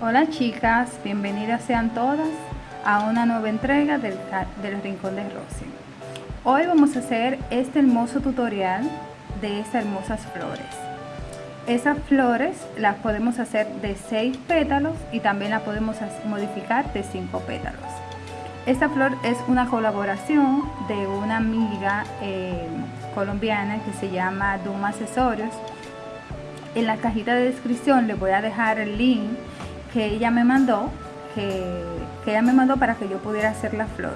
Hola chicas, bienvenidas sean todas a una nueva entrega del, del Rincón de Rosy. Hoy vamos a hacer este hermoso tutorial de estas hermosas flores. Esas flores las podemos hacer de 6 pétalos y también las podemos modificar de 5 pétalos. Esta flor es una colaboración de una amiga eh, colombiana que se llama Duma Accesorios. En la cajita de descripción les voy a dejar el link que ella me mandó, que, ella me mandó para que yo pudiera hacer la flor.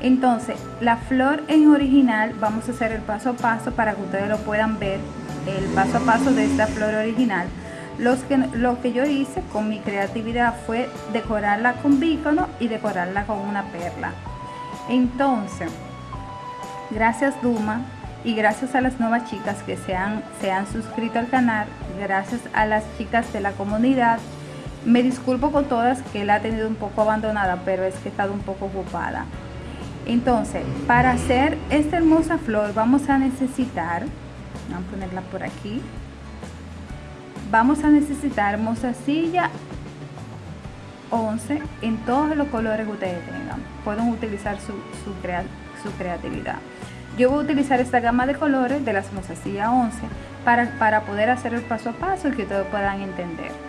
Entonces, la flor en original, vamos a hacer el paso a paso para que ustedes lo puedan ver, el paso a paso de esta flor original. Los que, lo que yo hice con mi creatividad fue decorarla con bícono y decorarla con una perla. Entonces, gracias Duma y gracias a las nuevas chicas que se han, se han suscrito al canal, gracias a las chicas de la comunidad me disculpo con todas que la ha tenido un poco abandonada, pero es que he estado un poco ocupada. Entonces, para hacer esta hermosa flor vamos a necesitar, vamos a ponerla por aquí, vamos a necesitar mozasilla 11 en todos los colores que ustedes tengan. Pueden utilizar su, su, creatividad. Yo voy a utilizar esta gama de colores de las mozasilla 11 para, para poder hacer el paso a paso y que ustedes puedan entender.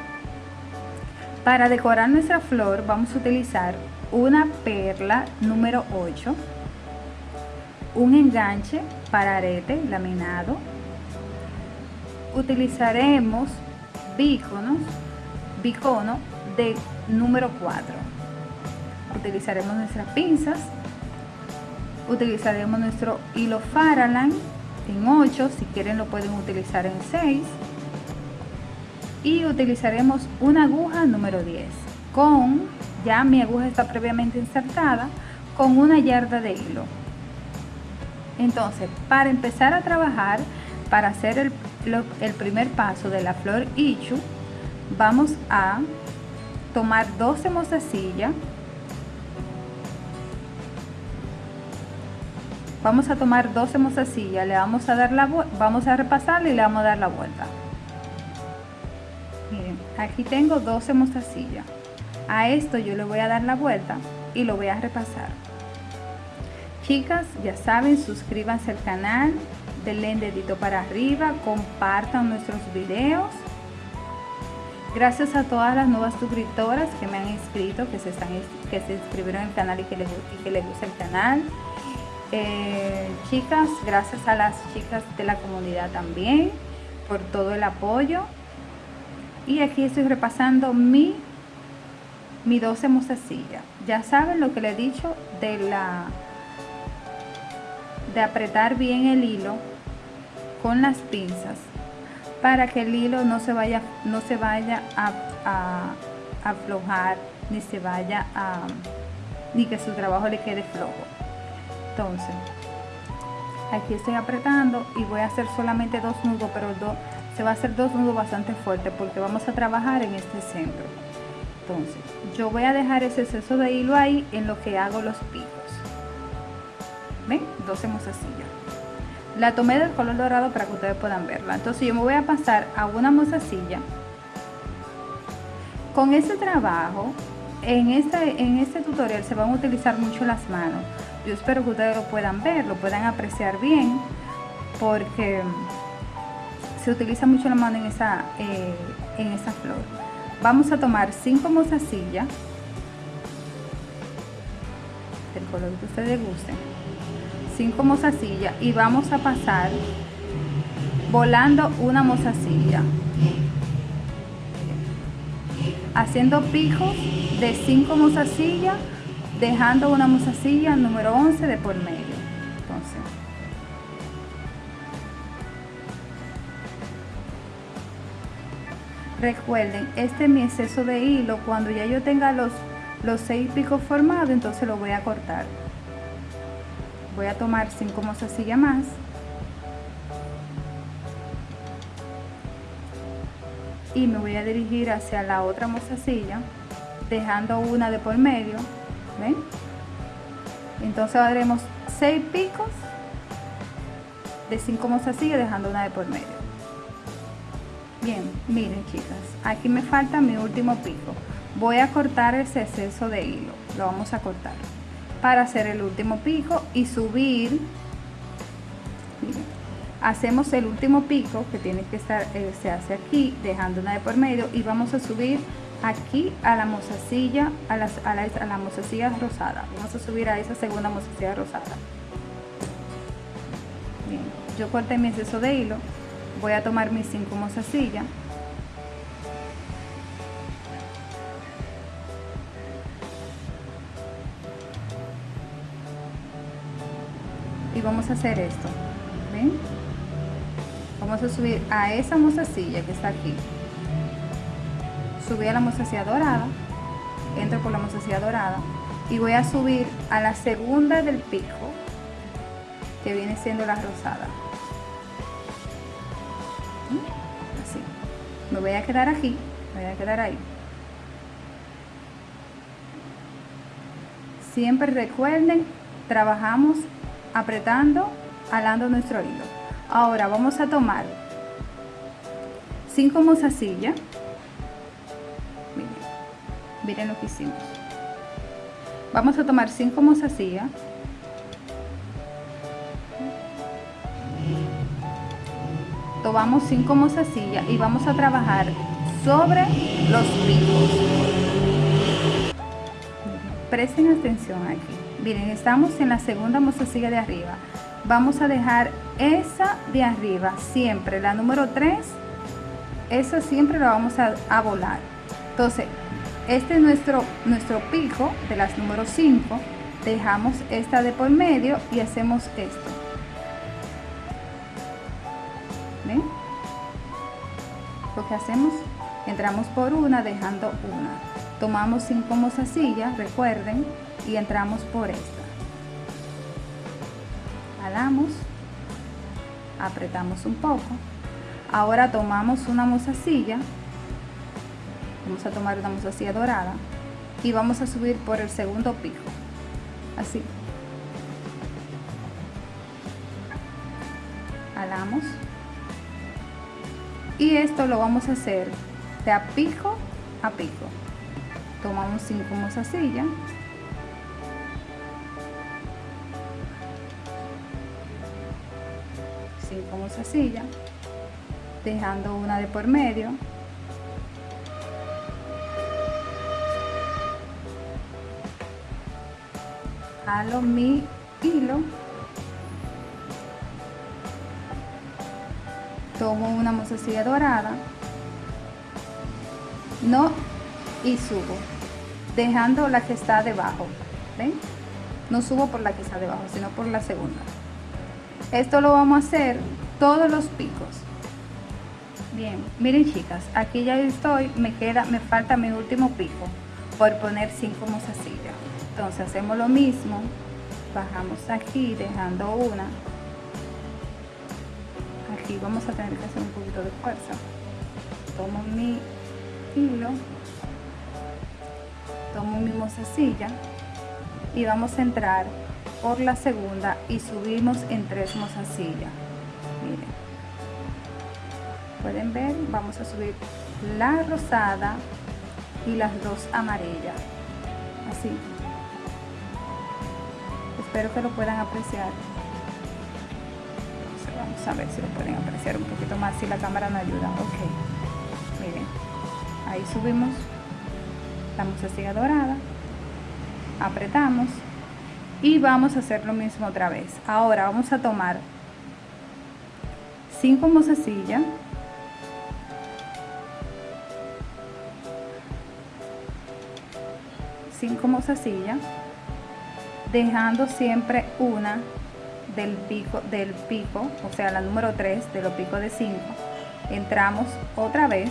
Para decorar nuestra flor vamos a utilizar una perla número 8, un enganche para arete laminado, utilizaremos bíconos, bicono de número 4, utilizaremos nuestras pinzas, utilizaremos nuestro hilo Faraland en 8, si quieren lo pueden utilizar en 6, y utilizaremos una aguja número 10 con, ya mi aguja está previamente insertada, con una yarda de hilo. Entonces, para empezar a trabajar, para hacer el, el primer paso de la flor Ichu, vamos a tomar 12 mozasillas vamos a tomar 12 mozasillas le vamos a dar la vamos a repasarle y le vamos a dar la vuelta miren aquí tengo 12 mostacillas a esto yo le voy a dar la vuelta y lo voy a repasar. Chicas ya saben suscríbanse al canal denle dedito para arriba compartan nuestros videos. Gracias a todas las nuevas suscriptoras que me han inscrito que se están que se inscribieron al canal y que les, que les gusta el canal. Eh, chicas gracias a las chicas de la comunidad también por todo el apoyo y aquí estoy repasando mi mi 12 mostacilla ya saben lo que le he dicho de la de apretar bien el hilo con las pinzas para que el hilo no se vaya no se vaya a, a aflojar ni se vaya a ni que su trabajo le quede flojo. Entonces aquí estoy apretando y voy a hacer solamente dos nudos pero dos se va a hacer dos nudos bastante fuertes porque vamos a trabajar en este centro. Entonces yo voy a dejar ese exceso de hilo ahí en lo que hago los picos. Ven 12 mozasilla la tomé del color dorado para que ustedes puedan verla. Entonces yo me voy a pasar a una mozasilla con este trabajo. En este, en este tutorial se van a utilizar mucho las manos. Yo espero que ustedes lo puedan ver lo puedan apreciar bien porque se utiliza mucho la mano en esa, eh, en esa flor. Vamos a tomar 5 mozasillas, el color que ustedes gusten, 5 mozasillas y vamos a pasar volando una mozasilla, haciendo picos de 5 mozasillas, dejando una mozasilla número 11 de por medio. Recuerden este es mi exceso de hilo. Cuando ya yo tenga los los seis picos formados entonces lo voy a cortar. Voy a tomar cinco mozasillas más. Y me voy a dirigir hacia la otra mozasilla dejando una de por medio ¿ven? entonces haremos seis picos de cinco mozasillas dejando una de por medio bien miren chicas aquí me falta mi último pico. Voy a cortar ese exceso de hilo lo vamos a cortar para hacer el último pico y subir. Hacemos el último pico que tiene que estar eh, se hace aquí dejando una de por medio y vamos a subir aquí a la mozasilla a, las, a, la, a la rosada. Vamos a subir a esa segunda mozasilla rosada. Yo corté mi exceso de hilo voy a tomar mis cinco mozasillas y vamos a hacer esto ¿ven? vamos a subir a esa mozasilla que está aquí. Subí a la mozasilla dorada entro por la mozasilla dorada y voy a subir a la segunda del pico que viene siendo la rosada me voy a quedar aquí voy a quedar ahí siempre recuerden trabajamos apretando, alando nuestro hilo. Ahora vamos a tomar 5 mozasillas. Miren, miren lo que hicimos. Vamos a tomar 5 mozasillas. Tomamos 5 mozasillas y vamos a trabajar sobre los picos. Presten atención aquí. Miren estamos en la segunda mostacilla de arriba. Vamos a dejar esa de arriba siempre la número 3 esa siempre la vamos a, volar. Entonces este es nuestro nuestro pico de las número 5 dejamos esta de por medio y hacemos esto ¿Ven? lo que hacemos entramos por una dejando una. Tomamos 5 mozasillas recuerden y entramos por esta. Jalamos apretamos un poco. Ahora tomamos una mozasilla. Vamos a tomar una mozasilla dorada y vamos a subir por el segundo pico. Así. Jalamos y esto lo vamos a hacer de a pico a pico. Tomamos cinco mozasillas. Como silla dejando una de por medio. Jalo mi hilo tomo una mozasilla dorada no y subo dejando la que está debajo ¿ven? no subo por la que está debajo sino por la segunda. Esto lo vamos a hacer todos los picos. Bien miren chicas aquí ya estoy me queda me falta mi último pico por poner cinco mozasillas entonces hacemos lo mismo bajamos aquí dejando una aquí vamos a tener que hacer un poquito de fuerza. Tomo mi hilo tomo mi mozasilla y vamos a entrar por la segunda y subimos en tres mozasillas miren. Pueden ver vamos a subir la rosada y las dos amarillas. Así. Espero que lo puedan apreciar a ver si lo pueden apreciar un poquito más si la cámara no ayuda. Ok miren ahí subimos la mozasilla dorada apretamos y vamos a hacer lo mismo otra vez. Ahora vamos a tomar 5 mozasillas cinco mozasillas dejando siempre una del pico del pico o sea la número 3 de los picos de 5 entramos otra vez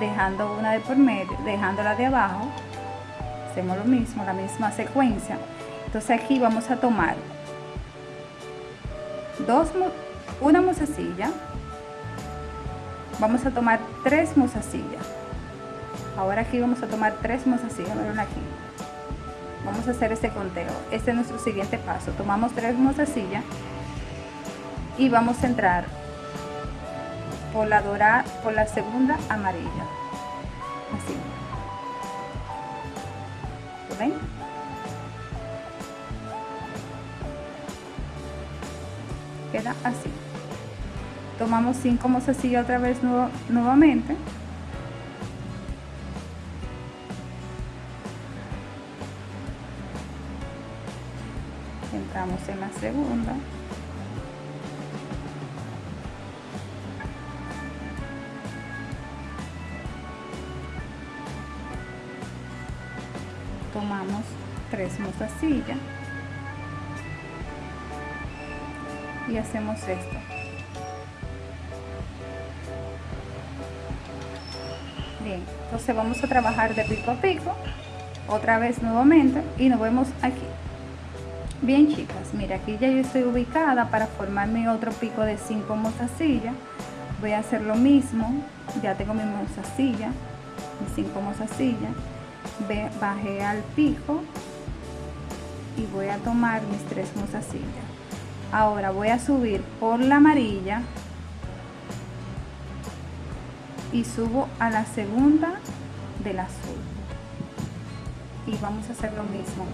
dejando una de por medio dejándola de abajo hacemos lo mismo la misma secuencia entonces aquí vamos a tomar dos, una mozasilla, vamos a tomar tres mozasillas. Ahora aquí vamos a tomar tres miren aquí. Vamos a hacer este conteo. Este es nuestro siguiente paso. Tomamos tres mozasillas y vamos a entrar por la dorada, por la segunda amarilla. Así. ven queda así tomamos 5 mozasillas otra vez nuevamente en la segunda. Tomamos tres mozasillas y hacemos esto. Bien entonces vamos a trabajar de pico a pico otra vez nuevamente y nos vemos aquí bien chicas mira aquí ya yo estoy ubicada para formar mi otro pico de 5 mozasillas voy a hacer lo mismo ya tengo mi mozasilla mis 5 mozasillas bajé al pico y voy a tomar mis tres mozasillas ahora voy a subir por la amarilla y subo a la segunda del azul. Y vamos a hacer lo mismo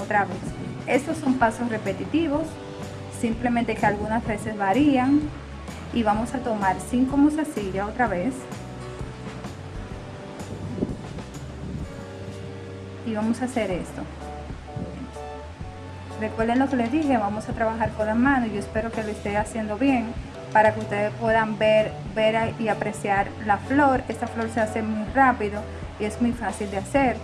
otra vez estos son pasos repetitivos simplemente que algunas veces varían y vamos a tomar 5 mozasillas otra vez y vamos a hacer esto recuerden lo que les dije vamos a trabajar con las manos yo espero que lo esté haciendo bien para que ustedes puedan ver, ver y apreciar la flor. Esta flor se hace muy rápido y es muy fácil de hacer.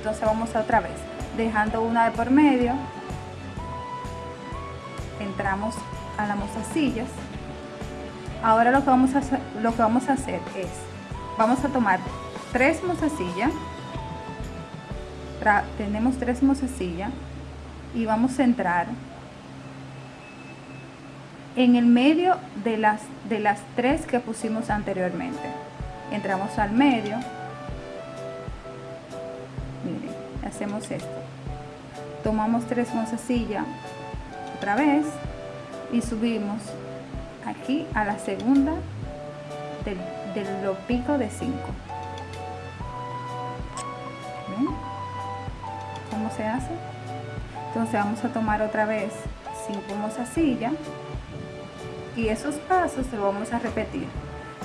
Entonces vamos a otra vez, dejando una de por medio. Entramos a las mozasillas. Ahora lo que vamos a hacer, lo que vamos a hacer es, vamos a tomar tres mozasillas. Tenemos tres mozasillas y vamos a entrar en el medio de las, de las tres que pusimos anteriormente. Entramos al medio. Hacemos esto. Tomamos tres mozasillas otra vez y subimos aquí a la segunda del, del pico de 5. ¿Ven? ¿Cómo se hace? Entonces vamos a tomar otra vez 5 mozasillas y esos pasos lo vamos a repetir.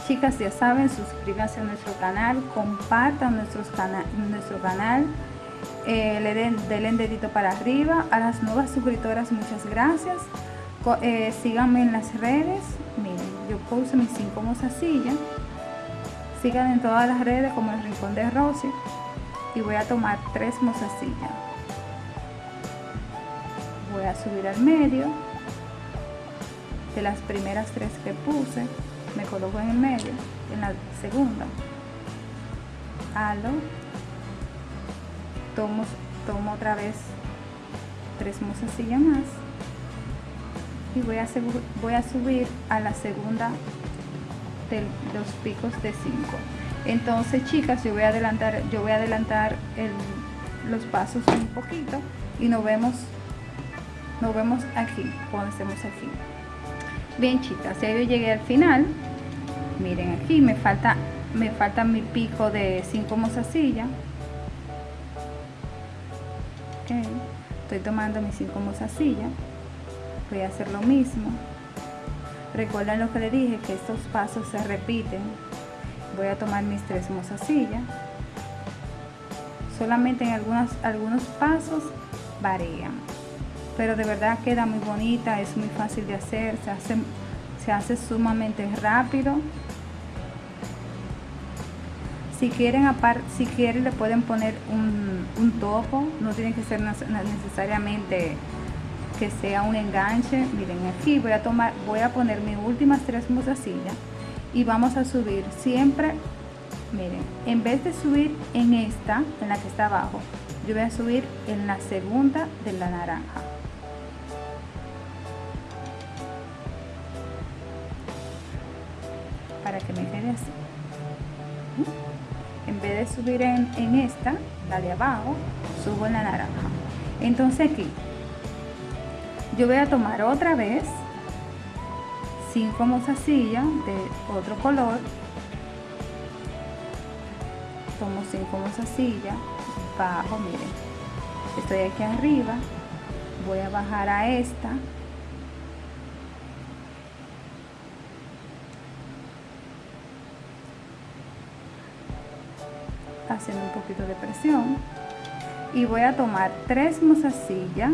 Chicas, ya saben, suscríbanse a nuestro canal, compartan nuestros nuestro canal, eh, le den, denle dedito para arriba. A las nuevas suscriptoras, muchas gracias. Eh, síganme en las redes. Miren, yo puse mis cinco mozasillas. Sigan en todas las redes como el Rincón de Rosy. Y voy a tomar tres mozasillas. Voy a subir al medio de las primeras tres que puse me coloco en el medio en la segunda halo tomo, tomo otra vez tres mozasillas más. Y voy a, voy a subir a la segunda de los picos de 5 entonces chicas yo voy a adelantar yo voy a adelantar los pasos un poquito y nos vemos nos vemos aquí cuando estemos aquí. Bien chicas ya yo llegué al final. Miren aquí me falta me falta mi pico de 5 mozasillas estoy tomando mis 5 mozasillas voy a hacer lo mismo. Recuerden lo que le dije que estos pasos se repiten. Voy a tomar mis tres mozasillas solamente en algunas, algunos pasos varían pero de verdad queda muy bonita, es muy fácil de hacer, se hace, se hace sumamente rápido. Si quieren, si quieren le pueden poner un, un topo, no tiene que ser necesariamente que sea un enganche. Miren aquí voy a tomar, voy a poner mis últimas tres mozasillas y vamos a subir siempre, miren, en vez de subir en esta, en la que está abajo, yo voy a subir en la segunda de la naranja. para que me quede así en vez de subir en, esta la de abajo subo en la naranja. Entonces aquí yo voy a tomar otra vez cinco mozasillas de otro color tomo cinco mozasillas bajo miren estoy aquí arriba voy a bajar a esta haciendo un poquito de presión. Y voy a tomar tres mozasillas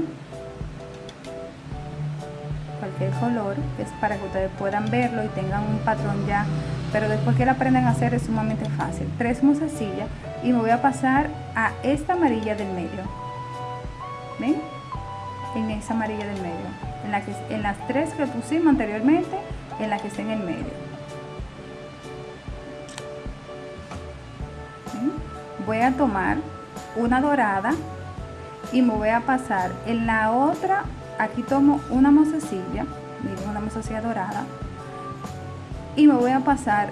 cualquier color es para que ustedes puedan verlo y tengan un patrón ya pero después que la aprendan a hacer es sumamente fácil. Tres mozasillas y me voy a pasar a esta amarilla del medio. Ven en esa amarilla del medio. En, la que, en las tres que pusimos anteriormente en la que está en el medio voy a tomar una dorada y me voy a pasar. En la otra aquí tomo una mozasilla miren una mozasilla dorada y me voy a pasar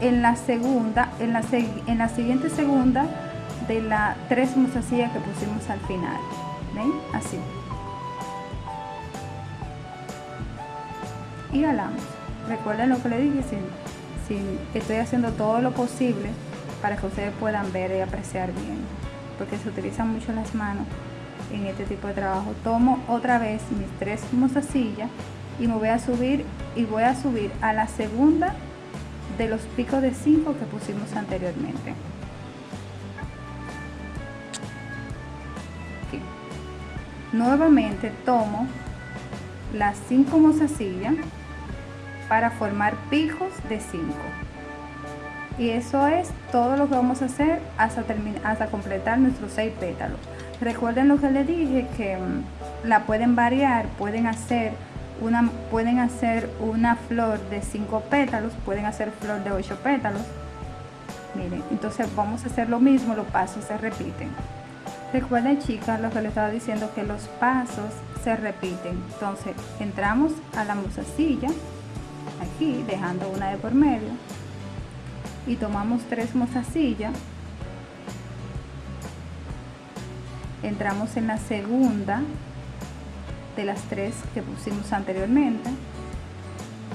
en la segunda en la, en la siguiente segunda de las tres mozasillas que pusimos al final. Ven así. Y galamos recuerden lo que le dije si, si estoy haciendo todo lo posible para que ustedes puedan ver y apreciar bien porque se utilizan mucho las manos en este tipo de trabajo. Tomo otra vez mis tres mozasillas y me voy a subir y voy a subir a la segunda de los picos de 5 que pusimos anteriormente. Nuevamente tomo las 5 mozasillas para formar picos de 5 y eso es todo lo que vamos a hacer hasta, hasta completar nuestros seis pétalos. Recuerden lo que les dije, que mm, la pueden variar, pueden hacer una, pueden hacer una flor de cinco pétalos, pueden hacer flor de ocho pétalos. Miren, entonces vamos a hacer lo mismo, los pasos se repiten. Recuerden chicas lo que les estaba diciendo, que los pasos se repiten. Entonces entramos a la musacilla, aquí dejando una de por medio y tomamos tres mozasillas. Entramos en la segunda de las tres que pusimos anteriormente.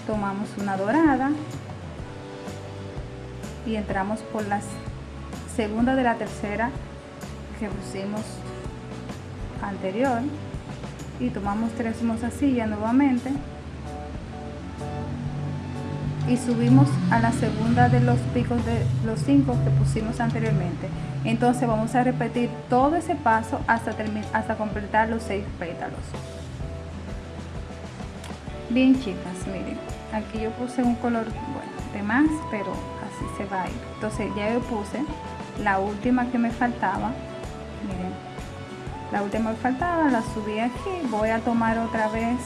Tomamos una dorada y entramos por la segunda de la tercera que pusimos anterior. Y tomamos tres mozasillas nuevamente y subimos a la segunda de los picos de los cinco que pusimos anteriormente. Entonces vamos a repetir todo ese paso hasta hasta completar los seis pétalos. Bien chicas miren aquí yo puse un color bueno de más pero así se va a ir. Entonces ya yo puse la última que me faltaba. Miren la última que faltaba la subí aquí. Voy a tomar otra vez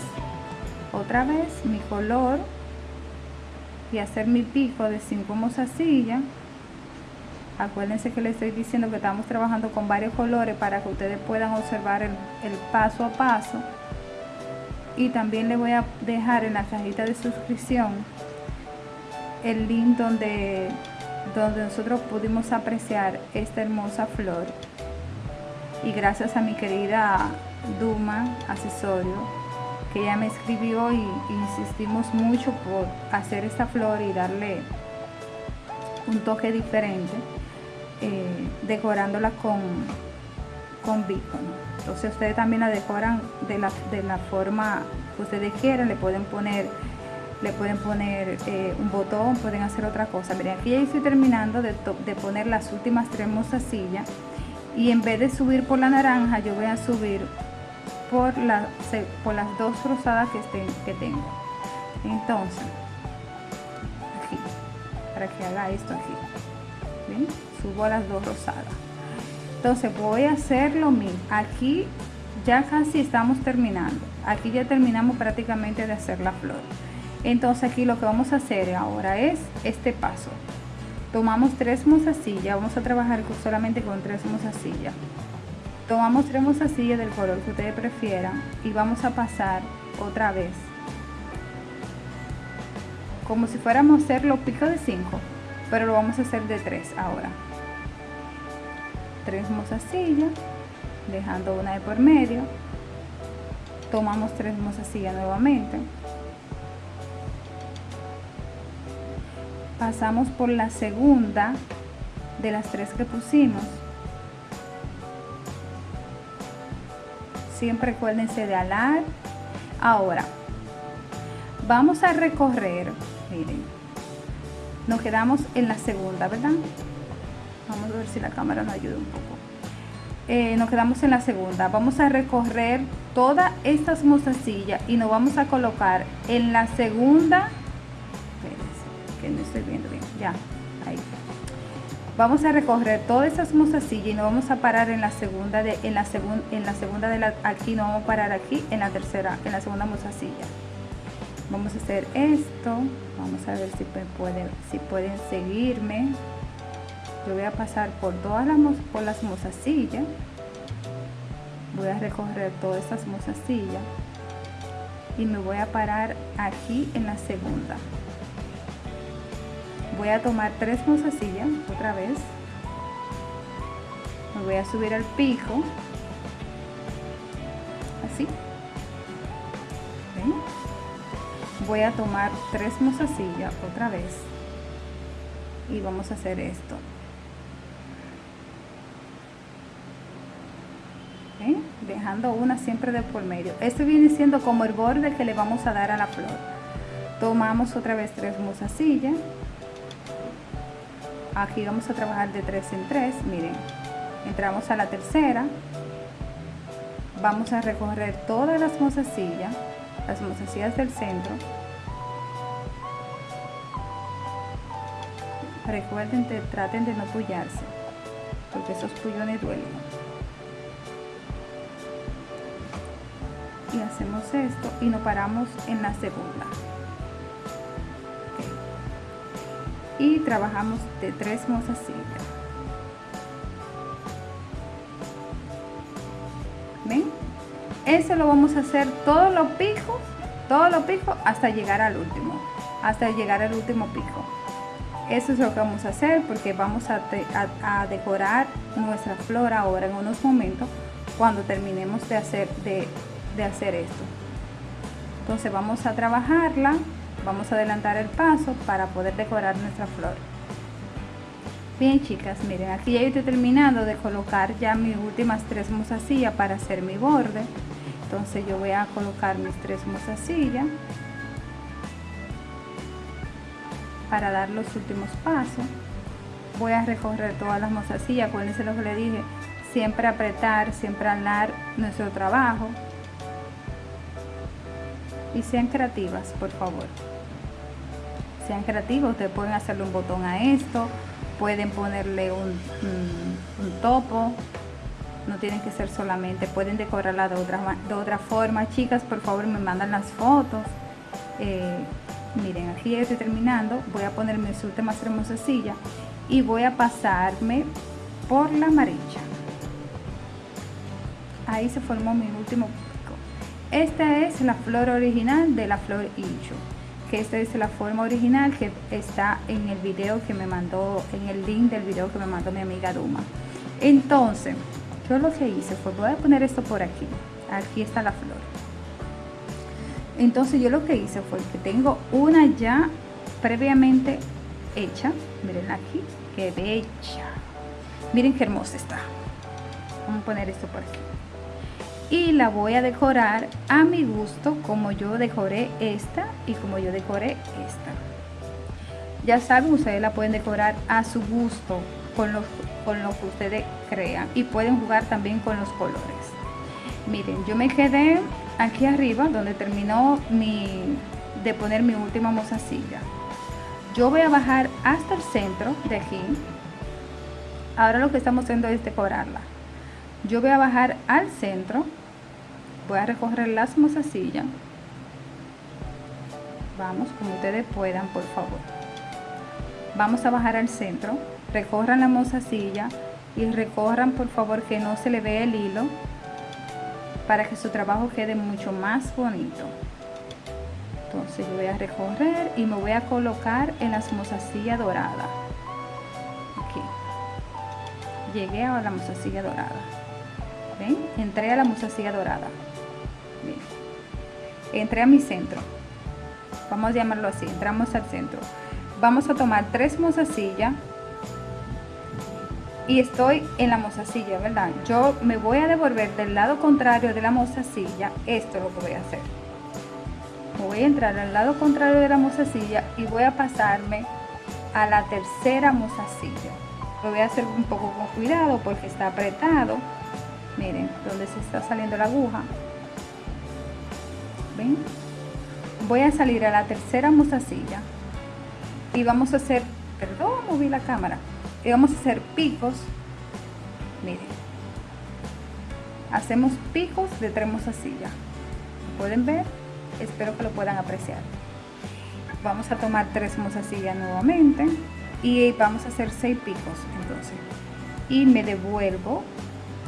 otra vez mi color y hacer mi pico de 5 mozasillas. Acuérdense que les estoy diciendo que estamos trabajando con varios colores para que ustedes puedan observar el, paso a paso. Y también les voy a dejar en la cajita de suscripción el link donde donde nosotros pudimos apreciar esta hermosa flor. Y gracias a mi querida Duma Asesorio que ella me escribió y, insistimos mucho por hacer esta flor y darle un toque diferente, eh, decorándola con, con Entonces ustedes también la decoran de la, de la forma que ustedes quieran, le pueden poner le pueden poner eh, un botón, pueden hacer otra cosa. Miren, aquí ya estoy terminando de, de poner las últimas tres mozasillas y en vez de subir por la naranja, yo voy a subir por, por las dos rosadas que, estén, que tengo. Entonces aquí para que haga esto aquí subo a las dos rosadas. Entonces voy a hacer lo mismo. Aquí ya casi estamos terminando. Aquí ya terminamos prácticamente de hacer la flor. Entonces aquí lo que vamos a hacer ahora es este paso. Tomamos tres mozasillas vamos a trabajar solamente con tres mozasillas tomamos tres mozasillas del color que ustedes prefieran y vamos a pasar otra vez. Como si fuéramos a hacer los picos de 5 pero lo vamos a hacer de 3 ahora. Tres mozasillas dejando una de por medio. Tomamos tres mozasillas nuevamente. Pasamos por la segunda de las tres que pusimos Siempre acuérdense de alar. Ahora, vamos a recorrer, miren, nos quedamos en la segunda, ¿verdad? Vamos a ver si la cámara nos ayuda un poco. Eh, nos quedamos en la segunda. Vamos a recorrer todas estas mozasillas y nos vamos a colocar en la segunda. que no estoy viendo bien. Ya, ahí. Vamos a recorrer todas estas mozasillas y nos vamos a parar en la segunda de en la segunda en la segunda de la aquí nos vamos a parar aquí en la tercera en la segunda mozasilla. Vamos a hacer esto. Vamos a ver si pueden si pueden seguirme yo voy a pasar por todas las, por las mozasillas voy a recorrer todas estas mozasillas y me voy a parar aquí en la segunda voy a tomar tres mozasillas otra vez. Me voy a subir al pico así. Voy a tomar tres mozasillas otra vez. Y vamos a hacer esto. Dejando una siempre de por medio. Esto viene siendo como el borde que le vamos a dar a la flor. Tomamos otra vez tres mozasillas. Aquí vamos a trabajar de tres en tres, miren. Entramos a la tercera. Vamos a recorrer todas las mozasillas, las mozasillas del centro. Recuerden, traten de no pullarse, porque esos pullones duelen. y hacemos esto y nos paramos en la segunda y trabajamos de tres mozasillas ven eso lo vamos a hacer todos los picos todos los picos hasta llegar al último hasta llegar al último pico eso es lo que vamos a hacer porque vamos a, a decorar nuestra flor ahora en unos momentos cuando terminemos de hacer de de hacer esto. Entonces vamos a trabajarla vamos a adelantar el paso para poder decorar nuestra flor. Bien chicas miren aquí ya estoy terminando de colocar ya mis últimas tres mozasillas para hacer mi borde. Entonces yo voy a colocar mis tres mozasillas para dar los últimos pasos. Voy a recorrer todas las mozasillas acuérdense lo que le dije siempre apretar siempre alar nuestro trabajo y sean creativas, por favor. Sean creativos, ustedes pueden hacerle un botón a esto, pueden ponerle un, un, topo, no tienen que ser solamente, pueden decorarla de otra, de otra forma. Chicas, por favor, me mandan las fotos. Eh, miren, aquí ya estoy terminando, voy a poner mis últimas hermosas sillas y voy a pasarme por la amarilla. Ahí se formó mi último esta es la flor original de la flor hincho, que esta es la forma original que está en el video que me mandó, en el link del video que me mandó mi amiga Duma. Entonces, yo lo que hice fue, voy a poner esto por aquí, aquí está la flor. Entonces yo lo que hice fue que tengo una ya previamente hecha, miren aquí, que bella. Miren qué hermosa está. Vamos a poner esto por aquí y la voy a decorar a mi gusto como yo decoré esta y como yo decoré esta. Ya saben ustedes la pueden decorar a su gusto con lo, con lo que ustedes crean y pueden jugar también con los colores. Miren yo me quedé aquí arriba donde terminó mi de poner mi última mozasilla. Yo voy a bajar hasta el centro de aquí. Ahora lo que estamos haciendo es decorarla yo voy a bajar al centro voy a recoger las mozasillas. Vamos como ustedes puedan por favor. Vamos a bajar al centro recorran la mozasilla y recorran por favor que no se le vea el hilo para que su trabajo quede mucho más bonito. Entonces yo voy a recorrer y me voy a colocar en las mozasillas doradas. Aquí llegué a la mozasilla dorada ¿Ven? entré a la mozasilla dorada entré a mi centro vamos a llamarlo así entramos al centro vamos a tomar tres mozasillas y estoy en la mozasilla, ¿verdad? Yo me voy a devolver del lado contrario de la mozasilla, esto es lo que voy a hacer. Voy a entrar al lado contrario de la mozasilla y voy a pasarme a la tercera mozasilla. Lo voy a hacer un poco con cuidado porque está apretado. Miren, donde se está saliendo la aguja. ¿Ven? Voy a salir a la tercera mozasilla y vamos a hacer, perdón, moví la cámara. Y vamos a hacer picos. Miren. Hacemos picos de tres mozasillas pueden ver espero que lo puedan apreciar. Vamos a tomar tres mozasillas nuevamente. Y vamos a hacer seis picos entonces. Y me devuelvo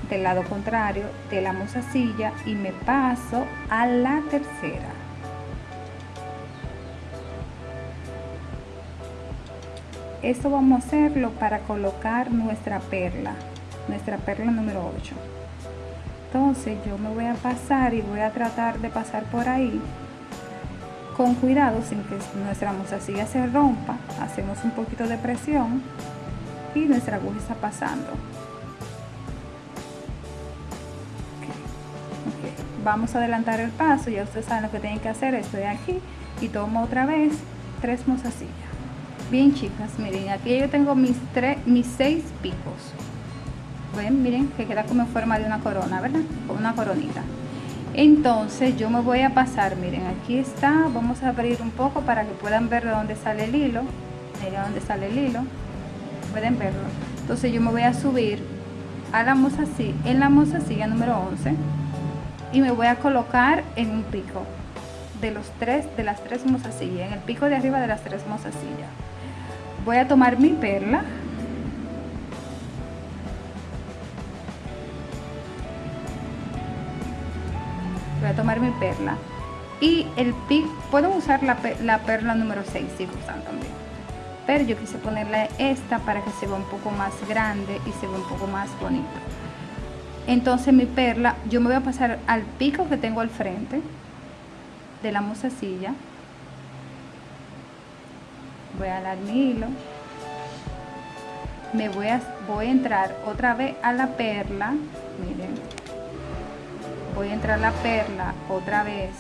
del lado contrario de la mozasilla y me paso a la tercera. Esto vamos a hacerlo para colocar nuestra perla nuestra perla número 8 entonces yo me voy a pasar y voy a tratar de pasar por ahí con cuidado sin que nuestra mozasilla se rompa. Hacemos un poquito de presión y nuestra aguja está pasando vamos a adelantar el paso ya ustedes saben lo que tienen que hacer estoy aquí y tomo otra vez tres mozasillas. Bien chicas miren aquí yo tengo mis tres mis seis picos. Ven miren que queda como en forma de una corona verdad como una coronita. Entonces yo me voy a pasar miren aquí está vamos a abrir un poco para que puedan ver de dónde sale el hilo. Miren dónde sale el hilo pueden verlo. Entonces yo me voy a subir a la mozasilla en la mozasilla número 11 y me voy a colocar en un pico de los tres de las tres mozasillas en el pico de arriba de las tres mozasillas voy a tomar mi perla. Voy a tomar mi perla. Y el pic puedo usar la, la perla número 6 si gustan también. Pero yo quise ponerle esta para que se vea un poco más grande y se vea un poco más bonito entonces mi perla yo me voy a pasar al pico que tengo al frente de la mozasilla voy a dar mi hilo. Me voy a voy a entrar otra vez a la perla. Miren. Voy a entrar la perla otra vez.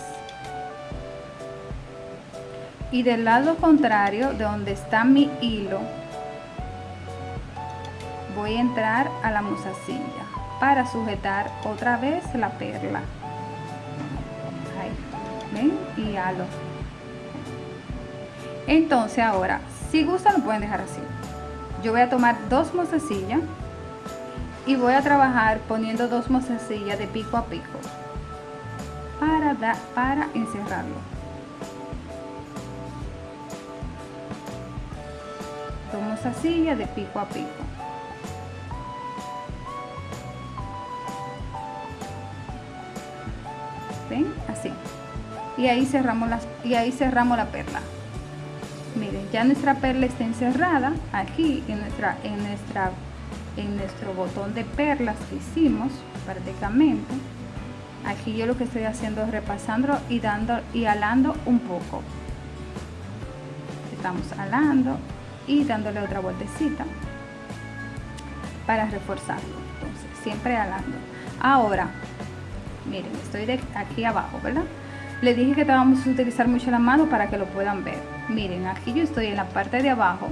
Y del lado contrario de donde está mi hilo voy a entrar a la mozasilla para sujetar otra vez la perla. Ahí. Ven y halo. Entonces ahora si gustan lo pueden dejar así. Yo voy a tomar dos mozasillas y voy a trabajar poniendo dos mozasillas de pico a pico para, dar, para encerrarlo. Dos mozasillas de pico a pico y ahí cerramos las y ahí cerramos la perla. Miren ya nuestra perla está encerrada aquí en nuestra en nuestra en nuestro botón de perlas que hicimos prácticamente. Aquí yo lo que estoy haciendo es repasando y dando y alando un poco. Estamos alando y dándole otra vueltecita para reforzarlo. Entonces siempre alando. Ahora miren estoy de aquí abajo verdad le dije que vamos a utilizar mucho la mano para que lo puedan ver. Miren aquí yo estoy en la parte de abajo.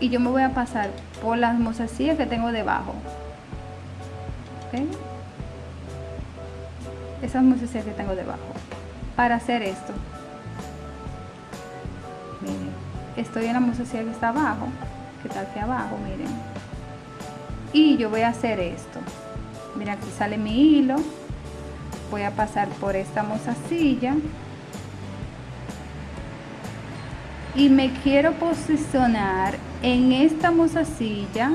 Y yo me voy a pasar por las mozasillas que tengo debajo. ¿Okay? esas mozasillas que tengo debajo. Para hacer esto. Miren estoy en la mozasilla que está abajo que está aquí abajo miren. Y yo voy a hacer esto. Mira aquí sale mi hilo voy a pasar por esta mozasilla y me quiero posicionar en esta mozasilla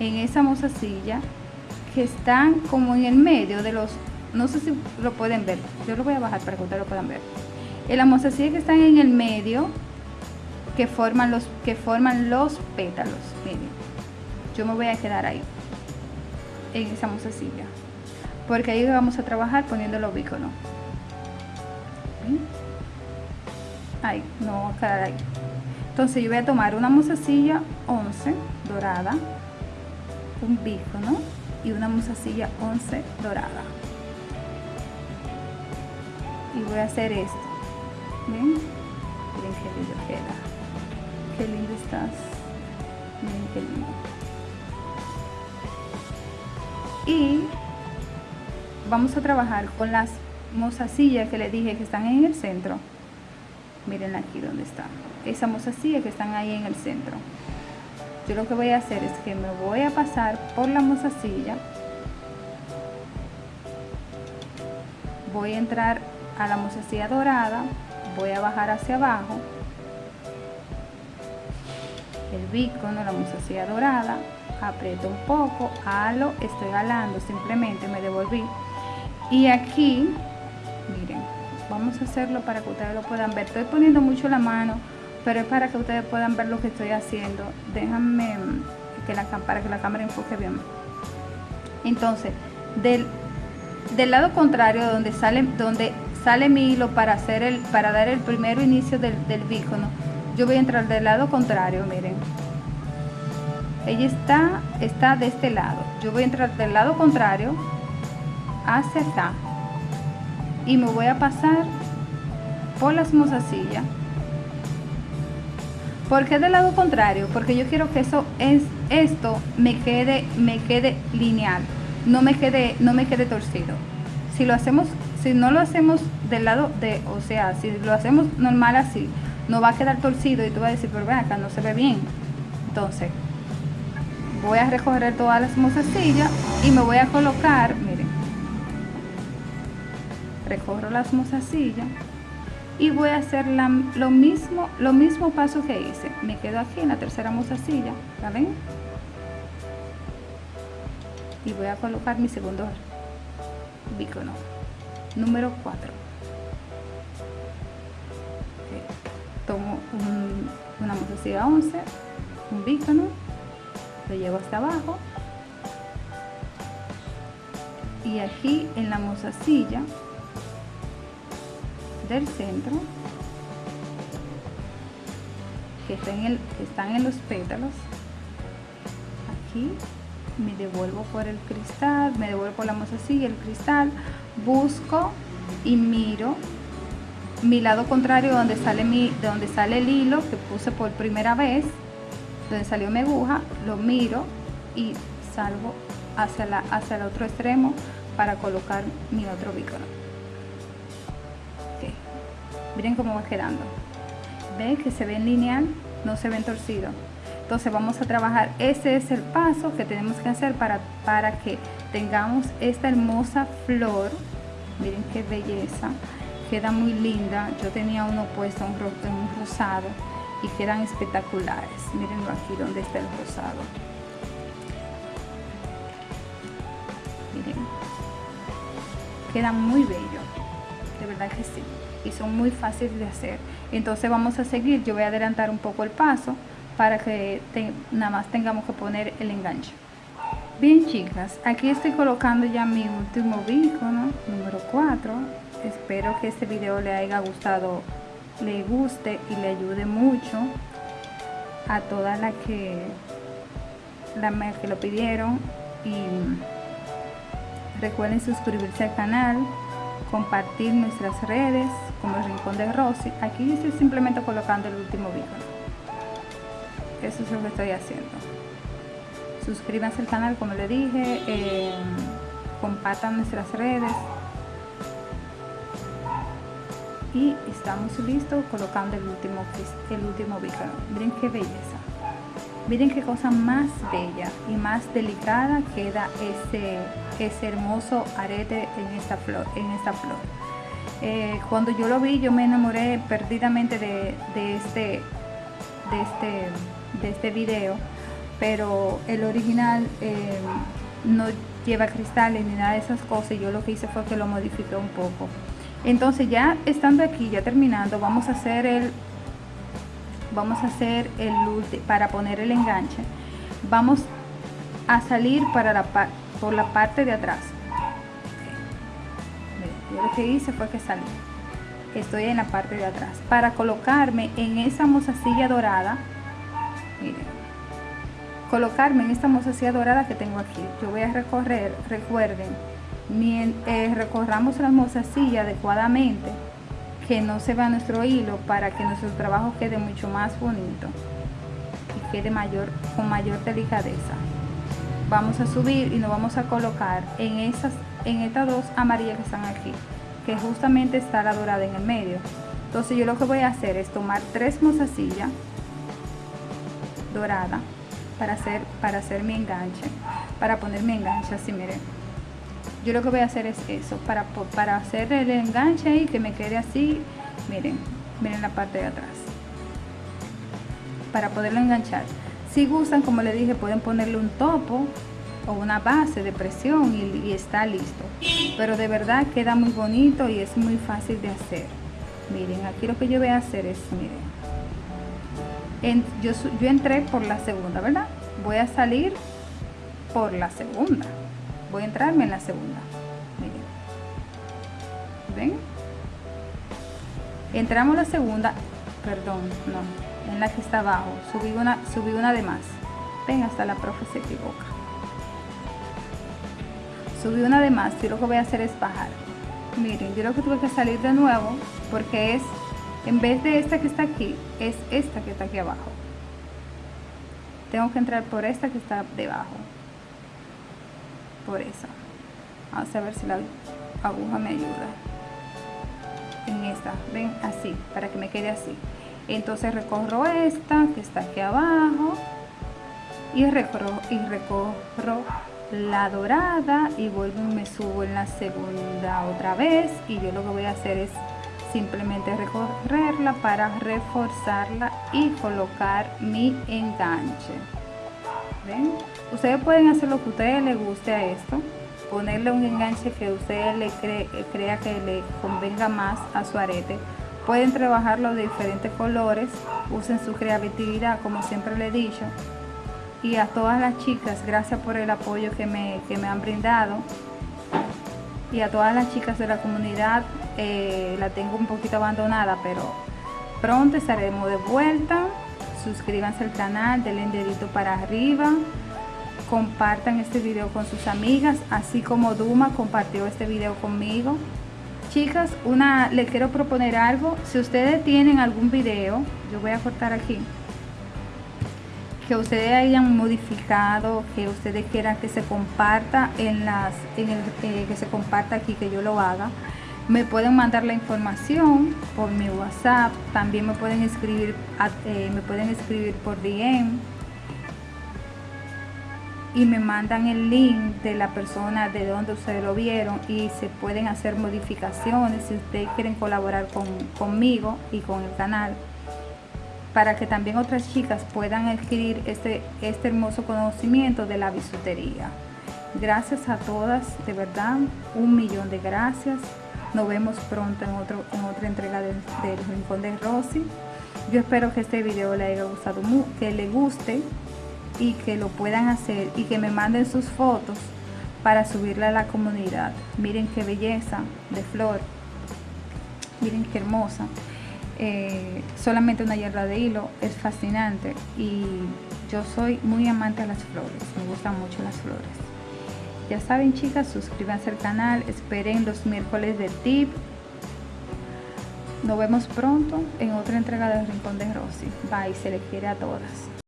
en esa mozasilla que están como en el medio de los no sé si lo pueden ver yo lo voy a bajar para que ustedes lo puedan ver. En la mozasilla que están en el medio que forman los que forman los pétalos miren yo me voy a quedar ahí en esa mozasilla porque ahí vamos a trabajar poniendo el ovícono ahí no va a quedar ahí. Entonces yo voy a tomar una musacilla 11 dorada un bícono y una musacilla 11 dorada. Y voy a hacer esto. ¿ven? miren qué lindo queda. Qué lindo estás. Miren qué lindo. Y vamos a trabajar con las mozasillas que les dije que están en el centro. Miren aquí donde están esa mozasilla que están ahí en el centro. Yo lo que voy a hacer es que me voy a pasar por la mozasilla. Voy a entrar a la mozasilla dorada. Voy a bajar hacia abajo. El bícono, la mozasilla dorada. Aprieto un poco, halo, estoy halando, simplemente me devolví y aquí miren vamos a hacerlo para que ustedes lo puedan ver. Estoy poniendo mucho la mano pero es para que ustedes puedan ver lo que estoy haciendo. Déjame que la, para que la cámara enfoque bien. Entonces del, del lado contrario donde sale donde sale mi hilo para hacer el para dar el primero inicio del, del bícono yo voy a entrar del lado contrario miren. Ella está está de este lado. Yo voy a entrar del lado contrario hacia acá y me voy a pasar por las mozasillas ¿Por qué del lado contrario? Porque yo quiero que eso es esto me quede me quede lineal, no me quede no me quede torcido. Si lo hacemos si no lo hacemos del lado de, o sea, si lo hacemos normal así, no va a quedar torcido y tú vas a decir, pero ven acá no se ve bien. Entonces, voy a recoger todas las mozasillas y me voy a colocar, recorro las mozasillas y voy a hacer lo mismo lo mismo paso que hice. Me quedo aquí en la tercera mozasilla ¿la ven? y voy a colocar mi segundo bícono número 4 tomo una mozasilla 11 un bícono lo llevo hasta abajo. Y aquí en la mozasilla del centro que están, en que están en los pétalos. Aquí me devuelvo por el cristal me devuelvo por la mozasilla el cristal busco y miro mi lado contrario donde sale mi de donde sale el hilo que puse por primera vez donde salió mi aguja lo miro y salgo hacia la hacia el otro extremo para colocar mi otro bícono miren cómo va quedando. Ven que se ven lineal no se ven torcido. Entonces vamos a trabajar. Ese es el paso que tenemos que hacer para para que tengamos esta hermosa flor. Miren qué belleza. Queda muy linda. Yo tenía uno puesto un, un rosado y quedan espectaculares. Mirenlo aquí donde está el rosado. Miren. Queda muy bello. De verdad que sí y son muy fáciles de hacer. Entonces vamos a seguir. Yo voy a adelantar un poco el paso para que nada más tengamos que poner el enganche. Bien chicas aquí estoy colocando ya mi último bícono número 4 espero que este video le haya gustado le guste y le ayude mucho a todas las que la que lo pidieron. Y recuerden suscribirse al canal compartir nuestras redes como el Rincón de Rosy. Aquí estoy simplemente colocando el último vídeo. Eso es lo que estoy haciendo. Suscríbanse al canal como le dije, eh, compartan nuestras redes. Y estamos listos colocando el último, el último Miren qué belleza. Miren qué cosa más bella y más delicada queda ese, ese hermoso arete en esta flor. En esta flor. Eh, cuando yo lo vi yo me enamoré perdidamente de, este, de, este, de este video, pero el original eh, no lleva cristales ni nada de esas cosas y yo lo que hice fue que lo modifiqué un poco. Entonces ya estando aquí, ya terminando, vamos a hacer el vamos a hacer el para poner el enganche vamos a salir para la por la parte de atrás yo lo que hice fue que salí estoy en la parte de atrás para colocarme en esa mozasilla dorada. Miren colocarme en esta mozasilla dorada que tengo aquí. Yo voy a recorrer recuerden eh, recorramos la mozasilla adecuadamente que no se vea nuestro hilo para que nuestro trabajo quede mucho más bonito y quede mayor con mayor delicadeza vamos a subir y nos vamos a colocar en esas en estas dos amarillas que están aquí que justamente está la dorada en el medio. Entonces yo lo que voy a hacer es tomar tres mozasillas dorada para hacer para hacer mi enganche para poner mi enganche así miren. Yo lo que voy a hacer es eso para, para hacer el enganche y que me quede así miren miren la parte de atrás. Para poderlo enganchar si gustan como le dije pueden ponerle un topo o una base de presión y, está listo. Pero de verdad queda muy bonito y es muy fácil de hacer. Miren aquí lo que yo voy a hacer es miren. Yo, yo entré por la segunda verdad voy a salir por la segunda. Voy a entrarme en la segunda. Miren. Ven entramos la segunda. Perdón no en la que está abajo subí una subí una de más. Ven hasta la profe se equivoca. Subí una de más y lo que voy a hacer es bajar. Miren yo lo que tuve que salir de nuevo porque es en vez de esta que está aquí es esta que está aquí abajo. Tengo que entrar por esta que está debajo. Por esa vamos a ver si la aguja me ayuda. En esta. Ven así para que me quede así entonces recorro esta que está aquí abajo y recorro y recorro la dorada y vuelvo y me subo en la segunda otra vez y yo lo que voy a hacer es simplemente recorrerla para reforzarla y colocar mi enganche. Ustedes pueden hacer lo que a ustedes les guste a esto. Ponerle un enganche que ustedes le crea que le convenga más a su arete pueden trabajarlo de diferentes colores usen su creatividad como siempre le he dicho y a todas las chicas, gracias por el apoyo que me, me han brindado. Y a todas las chicas de la comunidad, eh, la tengo un poquito abandonada, pero pronto estaremos de vuelta. Suscríbanse al canal, denle dedito para arriba. Compartan este video con sus amigas, así como Duma compartió este video conmigo. Chicas, una, le quiero proponer algo. Si ustedes tienen algún video, yo voy a cortar aquí que ustedes hayan modificado, que ustedes quieran que se comparta en las, en el, eh, que se comparta aquí, que yo lo haga, me pueden mandar la información por mi WhatsApp, también me pueden escribir, eh, me pueden escribir por DM y me mandan el link de la persona de donde ustedes lo vieron y se pueden hacer modificaciones si ustedes quieren colaborar con, conmigo y con el canal para que también otras chicas puedan adquirir este, este hermoso conocimiento de la bisutería. Gracias a todas, de verdad, un millón de gracias. Nos vemos pronto en, otro, en otra entrega del, Rincón de Rosy. Yo espero que este video le haya gustado, que le guste y que lo puedan hacer y que me manden sus fotos para subirla a la comunidad. Miren qué belleza de flor. Miren qué hermosa. Eh, solamente una hierba de hilo es fascinante y yo soy muy amante de las flores me gustan mucho las flores ya saben chicas suscríbanse al canal esperen los miércoles de tip nos vemos pronto en otra entrega del rincón de Rosy bye se les quiere a todas